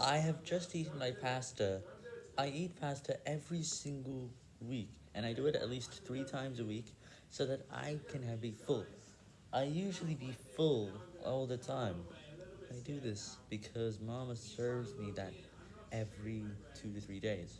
I have just eaten my pasta. I eat pasta every single week, and I do it at least three times a week, so that I can have be full. I usually be full all the time. I do this because mama serves me that every two to three days.